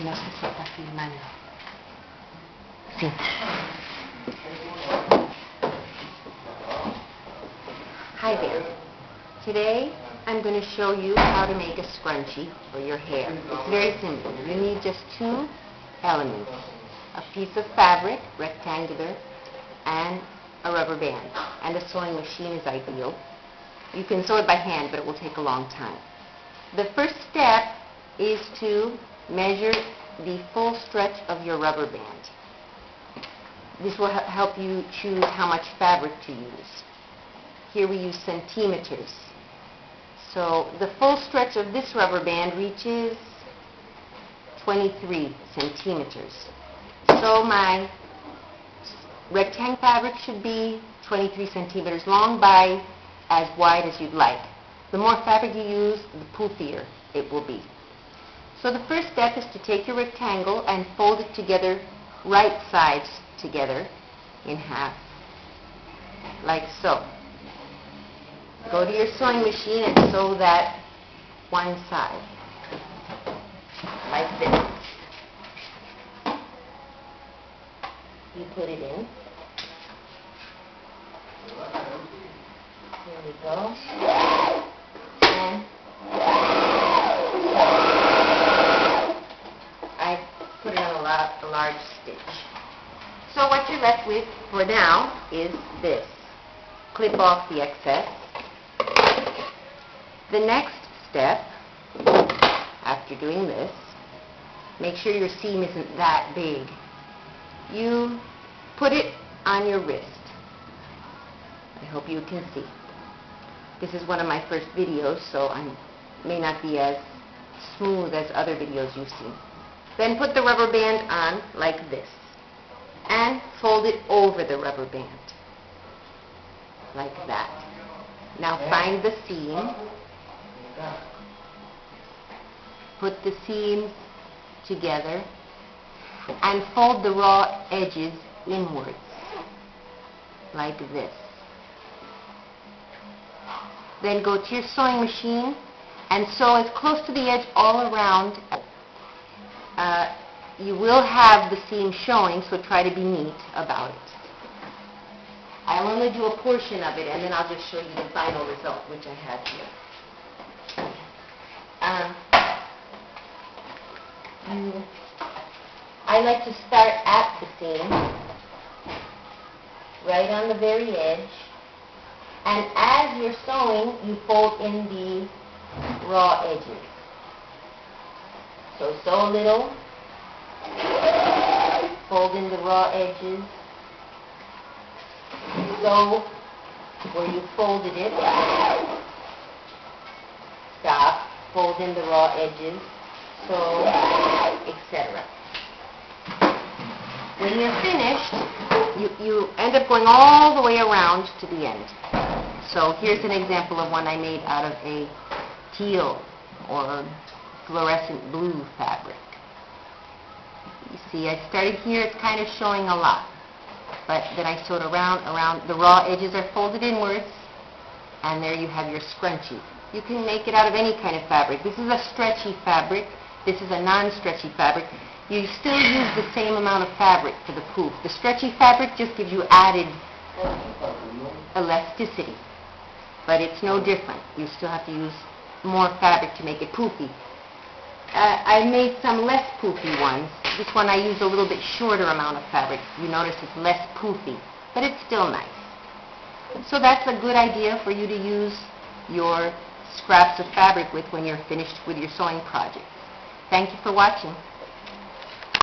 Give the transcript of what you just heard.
Está. Sí. Hi there. Today, I'm going to show you how to make a scrunchie for your hair. It's very simple. You need just two elements. A piece of fabric, rectangular, and a rubber band. And a sewing machine is ideal. You can sew it by hand, but it will take a long time. The first step is to measure the full stretch of your rubber band. This will help you choose how much fabric to use. Here we use centimeters. So the full stretch of this rubber band reaches 23 centimeters. So my rectangle fabric should be 23 centimeters long by as wide as you'd like. The more fabric you use, the poofier it will be. So the first step is to take your rectangle and fold it together, right sides together, in half, like so. Go to your sewing machine and sew that one side, like this. You put it in. Here we go. And I put it on a, la- a large stitch. So what you're left with for now is this. Clip off the excess. The next step, after doing this, make sure your seam isn't that big. You put it on your wrist. I hope you can see. This is one of my first videos, so I may not be as smooth as other videos you've seen. Then put the rubber band on like this and fold it over the rubber band like that. Now find the seam, put the seams together and fold the raw edges inwards like this. Then go to your sewing machine and sew as close to the edge all around. Uh, you will have the seam showing, so try to be neat about it. I'll only do a portion of it, and then I'll just show you the final result, which I have here. Um, I like to start at the seam, right on the very edge, and as you're sewing, you fold in the raw edges. So sew a little, fold in the raw edges, sew where you folded it, stop, fold in the raw edges, sew, etc. When you're finished, you, you end up going all the way around to the end. So here's an example of one I made out of a teal or fluorescent blue fabric. You see, I started here, it's kind of showing a lot. But then I sewed around, around, the raw edges are folded inwards, and there you have your scrunchie. You can make it out of any kind of fabric. This is a stretchy fabric. This is a non-stretchy fabric. You still use the same amount of fabric for the poof. The stretchy fabric just gives you added elasticity, but it's no different. You still have to use more fabric to make it poofy. Uh, I made some less poofy ones. This one I used a little bit shorter amount of fabric. You notice it's less poofy, but it's still nice. So that's a good idea for you to use your scraps of fabric with when you're finished with your sewing project. Thank you for watching.